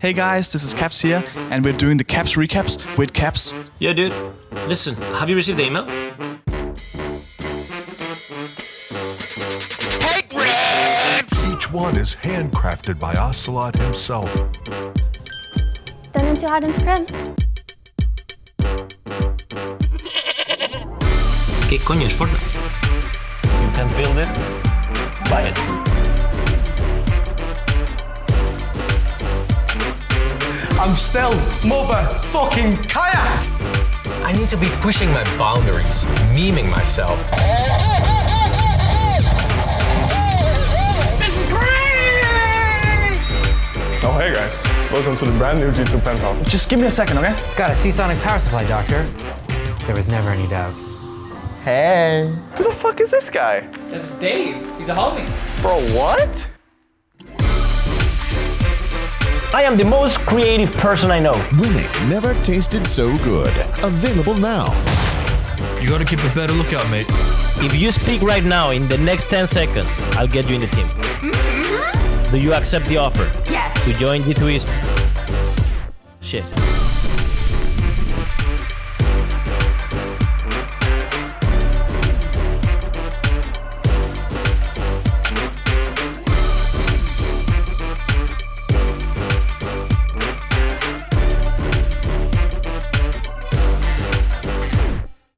Hey guys, this is Caps here, and we're doing the Caps recaps with Caps. Yeah, dude. Listen, have you received the email? Each one is handcrafted by Ocelote himself. Done into Arden's Prince. ¿Qué coño es Fortnite? You can build it, I'm still motherfucking kayak! I need to be pushing my boundaries, memeing myself. This is great! Oh, hey guys. Welcome to the brand new G2 Penthouse. Just give me a second, okay? Got a Seasonic power supply, Doctor. There was never any doubt. Hey. Who the fuck is this guy? That's Dave. He's a homie. Bro, what? I am the most creative person I know. Winning never tasted so good. Available now. You gotta keep a better lookout, mate. If you speak right now in the next 10 seconds, I'll get you in the team. Mm-hmm. Do you accept the offer Yes. to join G2 Esports? Shit.